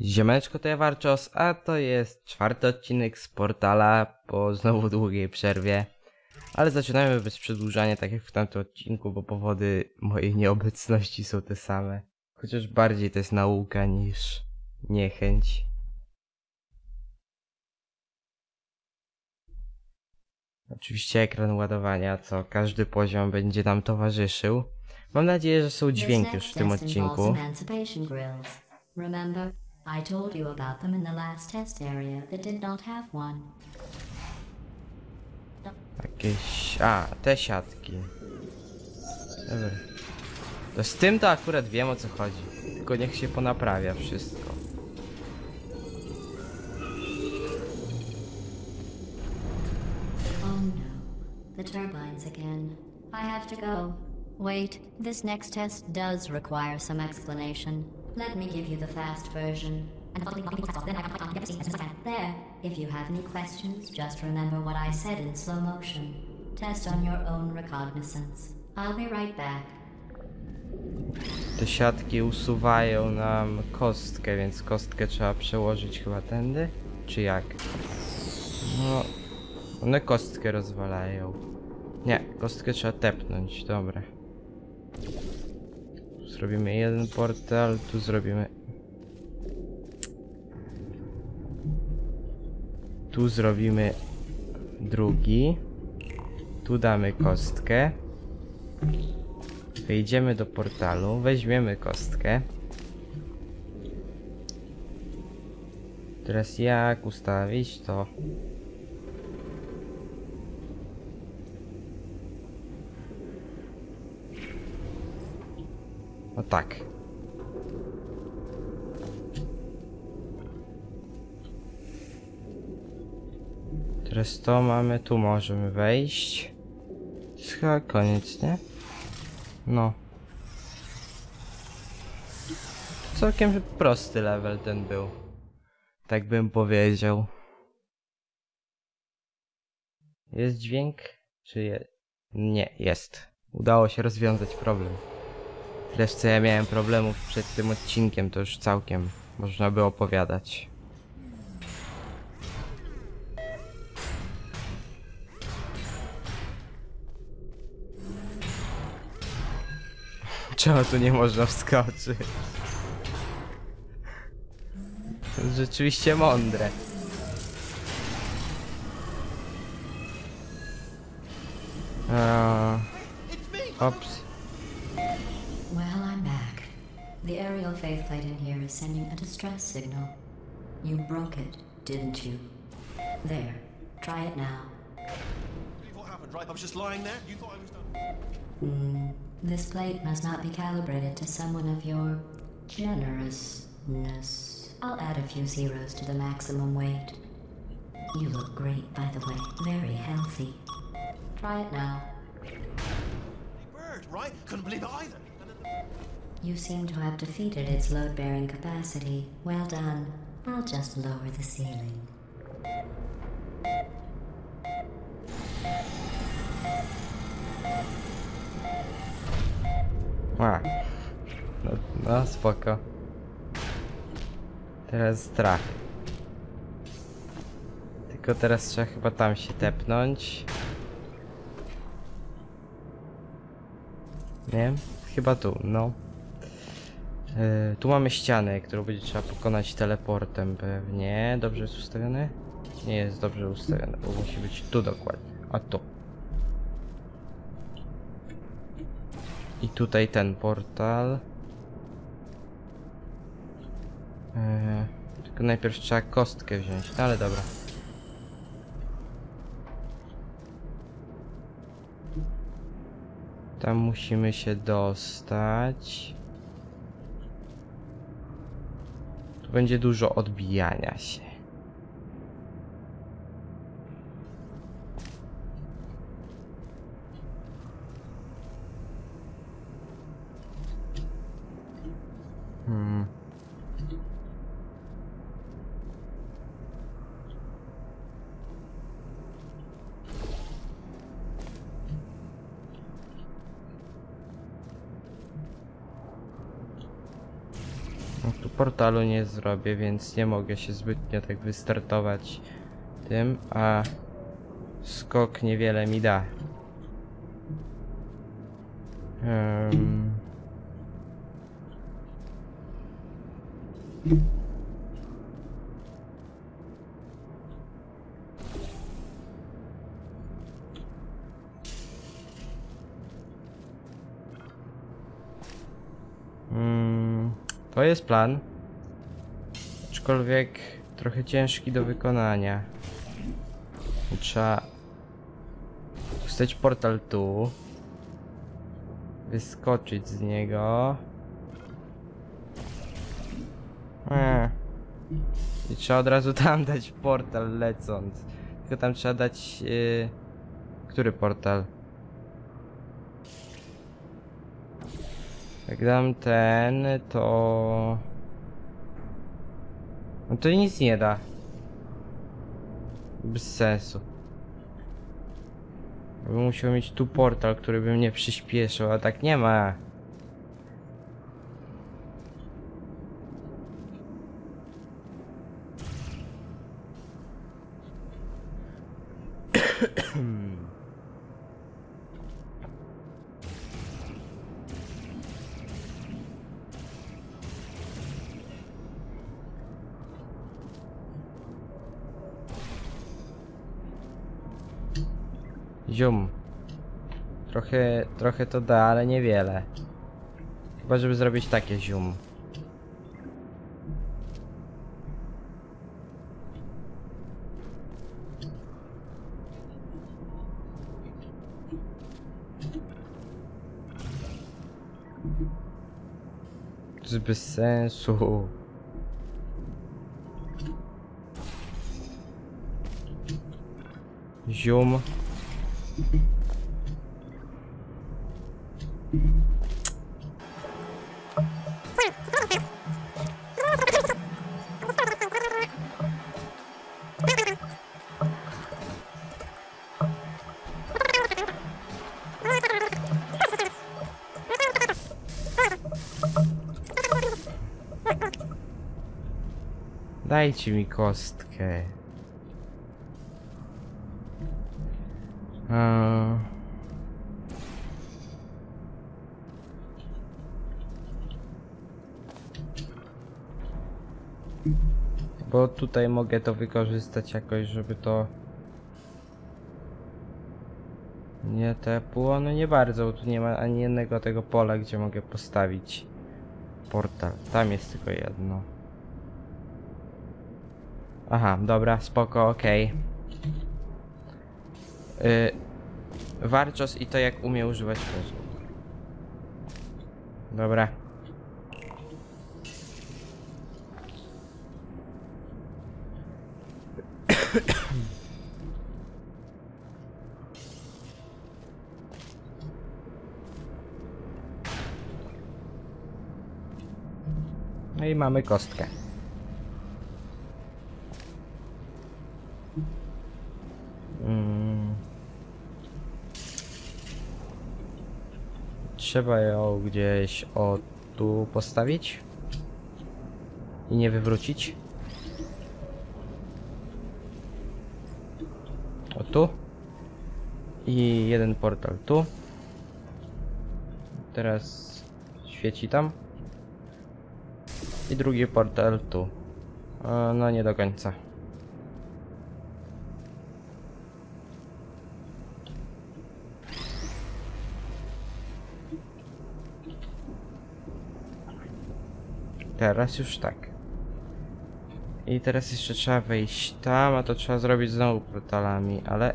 Ziemeczko to ja Warczos, a to jest czwarty odcinek z portala po znowu długiej przerwie. Ale zaczynamy bez przedłużania, tak jak w tamtym odcinku, bo powody mojej nieobecności są te same. Chociaż bardziej to jest nauka niż niechęć. Oczywiście ekran ładowania, co każdy poziom będzie nam towarzyszył. Mam nadzieję, że są dźwięki już w tym odcinku. Remember, I told you about them in the last test area that did not have one. Jakieś... A, te siatki. Dobra. To z tym to akurat wiem o co chodzi. Tylko niech się ponaprawia wszystko. Oh no, the turbines again. I have to go. Wait, this next test does require some explanation. Let me give you the fast version. And there, if you have any questions, just remember what I said in slow motion. Test on your own recognizance. I'll be right back. Te siatki usuwają nam kostkę, więc kostkę trzeba przełożyć chyba tędy? Czy jak? No... One kostkę rozwalają. Nie, kostkę trzeba tepnąć, dobra. Zrobimy jeden portal, tu zrobimy... Tu zrobimy drugi. Tu damy kostkę. Wejdziemy do portalu, weźmiemy kostkę. Teraz jak ustawić to? No tak. Teraz to mamy, tu możemy wejść. To chyba koniec, nie? No. Całkiem prosty level ten był. Tak bym powiedział. Jest dźwięk? Czy je... Nie, jest. Udało się rozwiązać problem. Co ja miałem problemów przed tym odcinkiem, to już całkiem można by opowiadać. Czemu tu nie można wskoczyć? To jest rzeczywiście mądre. Eee, Ops. The aerial faith plate in here is sending a distress signal. You broke it, didn't you? There. Try it now. What happened, right? I was just lying there. You thought I was done. Hmm. This plate must not be calibrated to someone of your generousness. I'll add a few zeros to the maximum weight. You look great, by the way. Very healthy. Try it now. Bird, right? Couldn't believe it either. You seem to have defeated its load bearing capacity. Well done. I'll just lower the ceiling. A. No, no spoko. Teraz strach. Tylko teraz trzeba chyba tam się tepnąć. Nie chyba tu, no. Yy, tu mamy ścianę, którą będzie trzeba pokonać teleportem pewnie. Dobrze jest ustawiony? Nie jest dobrze ustawiony, bo musi być tu dokładnie. A tu. I tutaj ten portal. Eee, tylko najpierw trzeba kostkę wziąć, no ale dobra. Tam musimy się dostać. Tu będzie dużo odbijania się. Hmm. No tu portalu nie zrobię, więc nie mogę się zbytnio tak wystartować tym, a skok niewiele mi da. Um. To jest plan. Aczkolwiek trochę ciężki do wykonania. Trzeba wstać portal tu. Wyskoczyć z niego. Eee. I trzeba od razu tam dać portal lecąc. Tylko tam trzeba dać... Yy... Który portal? Jak dam ten, to... No to nic nie da. Bez sensu. Bym musiał mieć tu portal, który by mnie przyspieszył, a tak nie ma. Zium. Trochę, trochę to da, ale niewiele. Chyba, żeby zrobić takie zium. Bez sensu. Dajcie mi kostkę. Eee. Bo tutaj mogę to wykorzystać jakoś, żeby to nie tepło. No nie bardzo, bo tu nie ma ani jednego tego pola, gdzie mogę postawić portal. Tam jest tylko jedno. Aha, dobra, spoko, okej. Y, Warczos i to jak umie używać mózgu. Dobra. No i mamy kostkę. Trzeba ją gdzieś o tu postawić i nie wywrócić. O tu. I jeden portal tu. Teraz świeci tam. I drugi portal tu. No nie do końca. Teraz już tak. I teraz jeszcze trzeba wejść tam, a to trzeba zrobić znowu portalami, ale...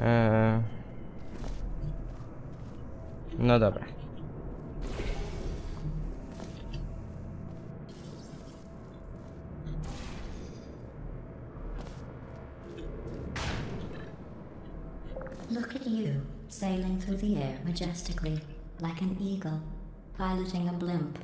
Eee... No dobra. Look at you, sailing through the air majestically, like an eagle, piloting a blimp.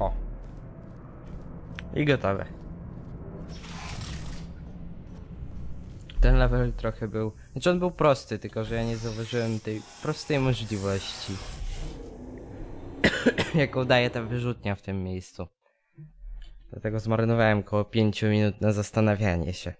O. I gotowe. ten level trochę był... Znaczy on był prosty, tylko że ja nie zauważyłem tej prostej możliwości. jaką daje ta wyrzutnia w tym miejscu. Dlatego zmarnowałem około 5 minut na zastanawianie się.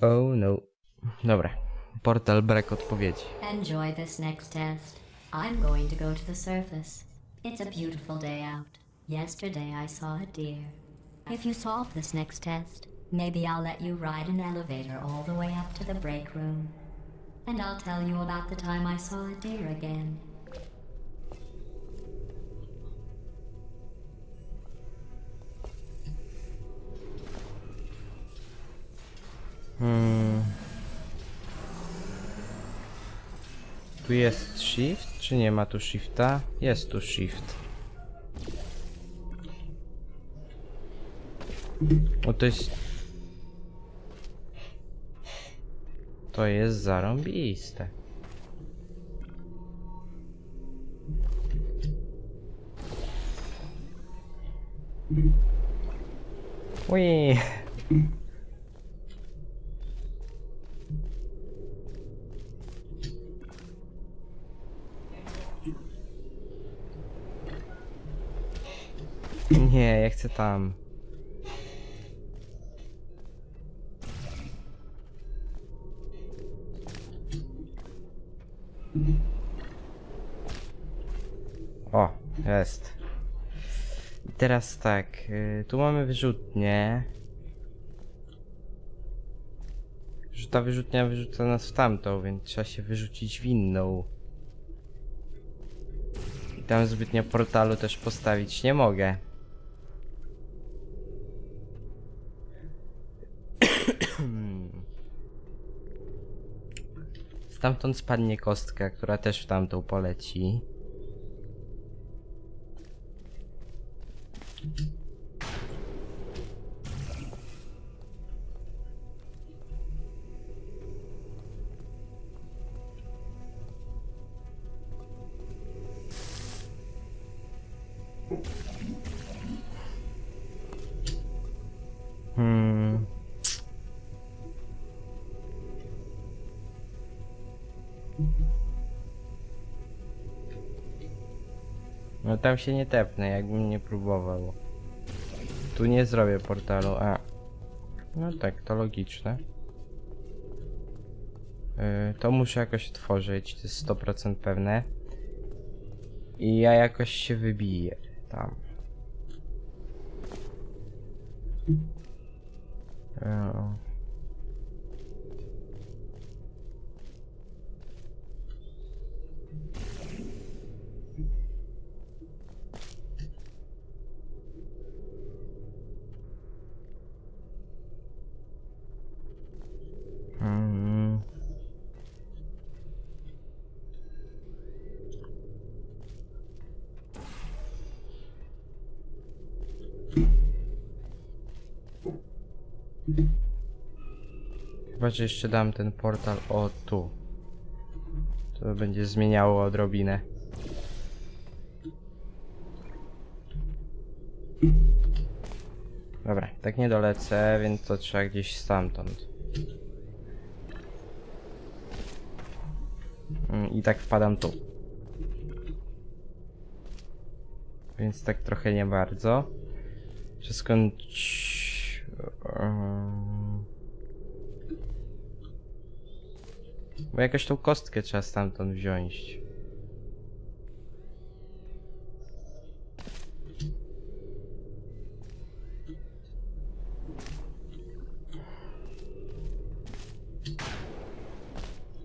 Oh no. Dobra. Portal brak odpowiedzi. Enjoy this next test. I'm going to go to the surface. It's a beautiful day out. Yesterday I saw a deer. If you solve this next test, maybe I'll let you ride an elevator all the way up to the break room. And I'll tell you about the time I saw a deer again. Tu jest shift, czy nie ma tu shifta? Jest tu shift. O, to jest... To jest zarąbiste. Ui. Nie, ja chcę tam. O, jest. I teraz tak, y, tu mamy wyrzutnię. Ta wyrzutnia wyrzuca nas w tamtą, więc trzeba się wyrzucić w inną. I tam zbytnio portalu też postawić nie mogę. Stamtąd spadnie kostka, która też w tamtą poleci. Tam się nie tepnę, jakbym nie próbował. Tu nie zrobię portalu, a. No tak, to logiczne. Yy, to muszę jakoś otworzyć, to jest 100% pewne. I ja jakoś się wybiję tam. Yy. Że jeszcze dam ten portal o tu. To będzie zmieniało odrobinę. Dobra, tak nie dolecę, więc to trzeba gdzieś stamtąd. Mm, I tak wpadam tu. Więc tak trochę nie bardzo. Czy skąd... Bo jakoś tą kostkę trzeba stamtąd wziąć.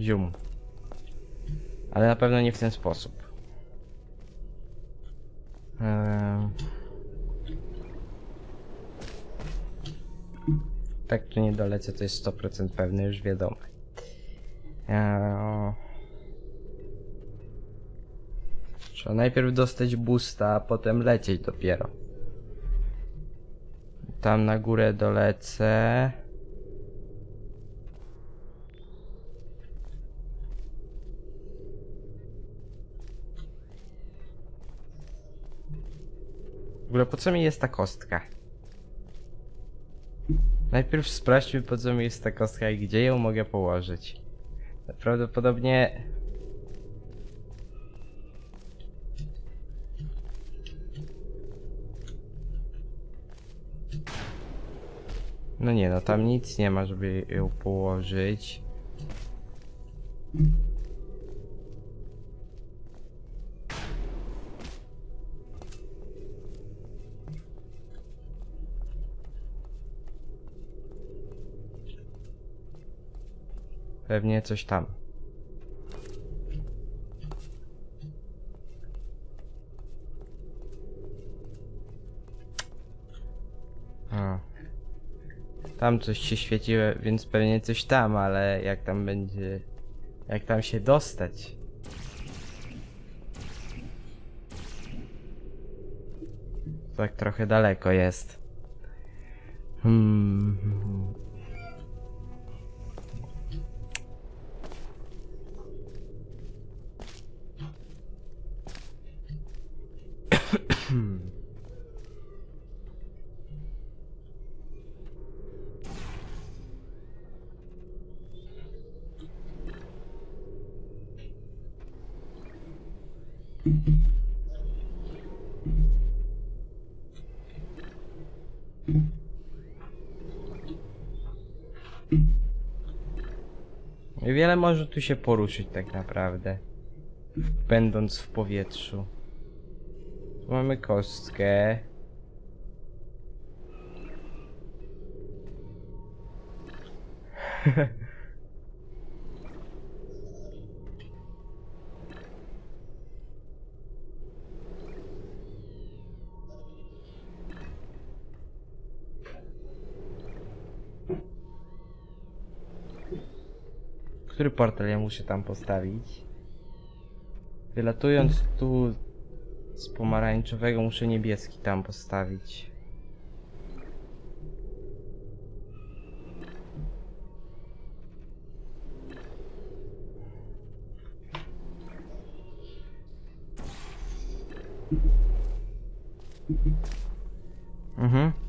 Zium. Ale na pewno nie w ten sposób. Eee... Tak tu nie dolecę, to jest 100% pewne, już wiadomo. Eee... Trzeba najpierw dostać boosta, a potem lecieć dopiero. Tam na górę dolecę. W ogóle po co mi jest ta kostka? Najpierw sprawdźmy po co mi jest ta kostka i gdzie ją mogę położyć. Prawdopodobnie... No nie no, tam nic nie ma, żeby ją położyć. Pewnie coś tam. A. Tam coś się świeciło, więc pewnie coś tam, ale jak tam będzie... Jak tam się dostać? Tak trochę daleko jest. Hmm. Wiele może tu się poruszyć tak naprawdę. Będąc w powietrzu. Tu mamy kostkę. Który portal ja muszę tam postawić? Wylatując tu z pomarańczowego muszę niebieski tam postawić. Mhm.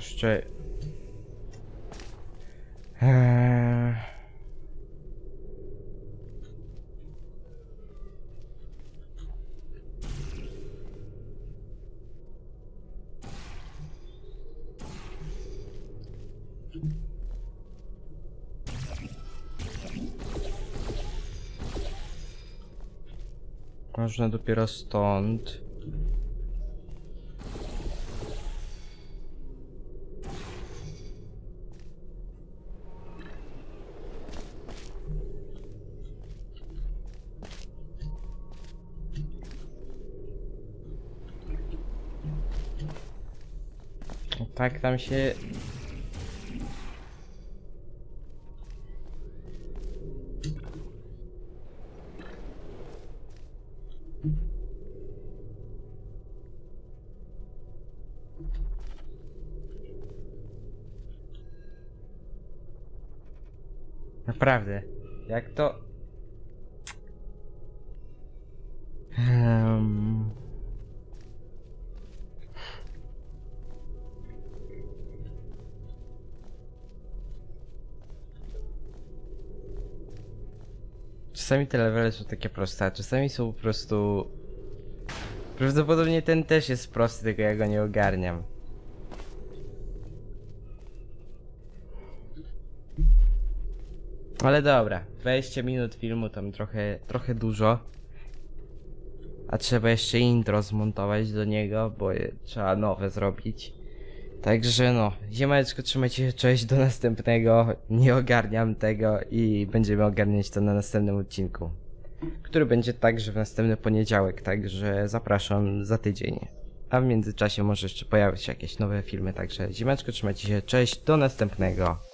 Jeszcze... Eee... Można dopiero stąd. Tak tam się... Naprawdę. Jak to... Czasami te levele są takie proste, a czasami są po prostu... Prawdopodobnie ten też jest prosty, tylko ja go nie ogarniam. Ale dobra, 20 minut filmu tam trochę, trochę dużo. A trzeba jeszcze intro zmontować do niego, bo trzeba nowe zrobić. Także no, ziemeczko trzymajcie się, cześć, do następnego. Nie ogarniam tego i będziemy ogarniać to na następnym odcinku. Który będzie także w następny poniedziałek, także zapraszam za tydzień. A w międzyczasie może jeszcze pojawić się jakieś nowe filmy, także ziemeczko trzymajcie się, cześć, do następnego.